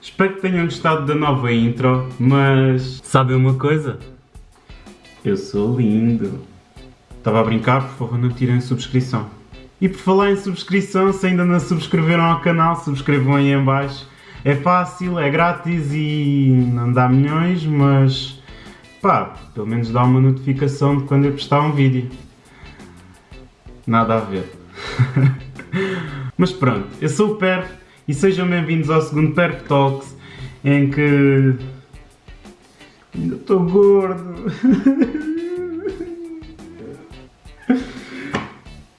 Espero que tenham gostado da nova intro, mas sabem uma coisa? Eu sou lindo. Estava a brincar, por favor não tirem subscrição. E por falar em subscrição, se ainda não subscreveram ao canal, subscrevam aí em baixo. É fácil, é grátis e não dá milhões, mas pá, pelo menos dá uma notificação de quando eu postar um vídeo. Nada a ver. mas pronto, eu sou o Perf e sejam bem-vindos ao segundo Perf Talks em que ainda estou gordo.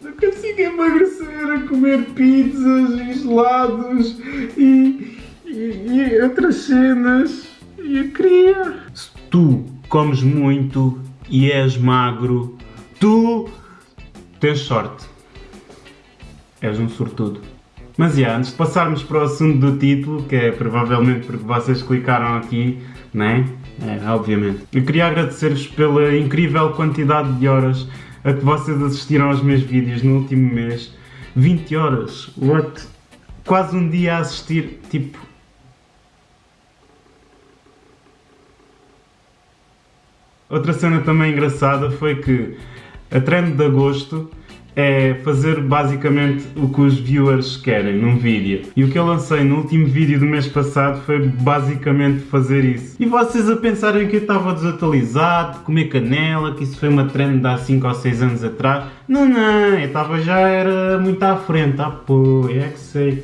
Não consigo emagrecer a comer pizzas gelados e, e, e outras cenas. E eu queria. Se tu comes muito e és magro, tu tens sorte. És um sortudo. Mas já, antes de passarmos para o assunto do título, que é provavelmente porque vocês clicaram aqui, né? É, obviamente. Eu queria agradecer-vos pela incrível quantidade de horas a que vocês assistiram aos meus vídeos no último mês. 20 horas, what? Quase um dia a assistir, tipo... Outra cena também engraçada foi que a trend de agosto é fazer basicamente o que os viewers querem num vídeo. E o que eu lancei no último vídeo do mês passado foi basicamente fazer isso. E vocês a pensarem que eu estava desatualizado, comer canela, que isso foi uma trend de há 5 ou 6 anos atrás. Não, não, eu estava já era muito à frente. Ah pô, é que sei.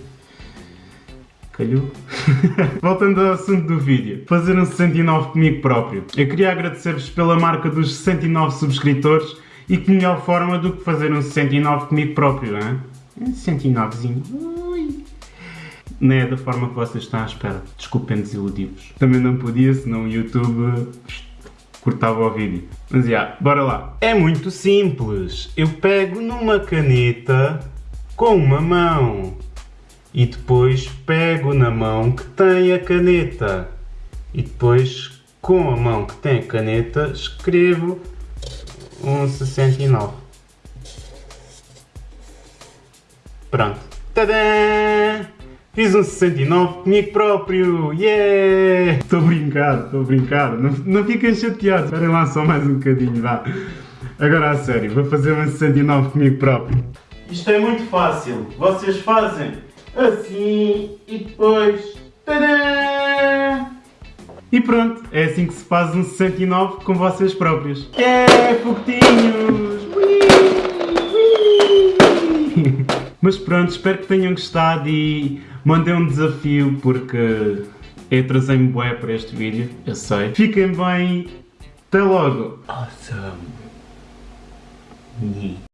Calhou? Voltando ao assunto do vídeo, fazer um 69 comigo próprio. Eu queria agradecer-vos pela marca dos 69 subscritores e que melhor forma do que fazer um 69 comigo próprio, não é? Um 69zinho. Ui. Não é da forma que vocês estão à espera. Desculpem desiludi-vos. Também não podia, senão o YouTube cortava o vídeo. Mas já, yeah, bora lá. É muito simples. Eu pego numa caneta com uma mão e depois pego na mão que tem a caneta e depois com a mão que tem a caneta escrevo um 69. Pronto. Tadã! Fiz um 69 comigo próprio! Yeah! Estou a brincar, estou a brincar. Não, não fiquem chateados. Esperem lá só mais um bocadinho, vá. Agora a sério, vou fazer um 69 comigo próprio. Isto é muito fácil. Vocês fazem assim e depois... Tadã! E pronto, é assim que se faz um 69 com vocês próprios. É, foguetinhos! Mas pronto, espero que tenham gostado e mandei um desafio porque eu trazei-me bué para este vídeo, eu sei. Fiquem bem, até logo! Awesome!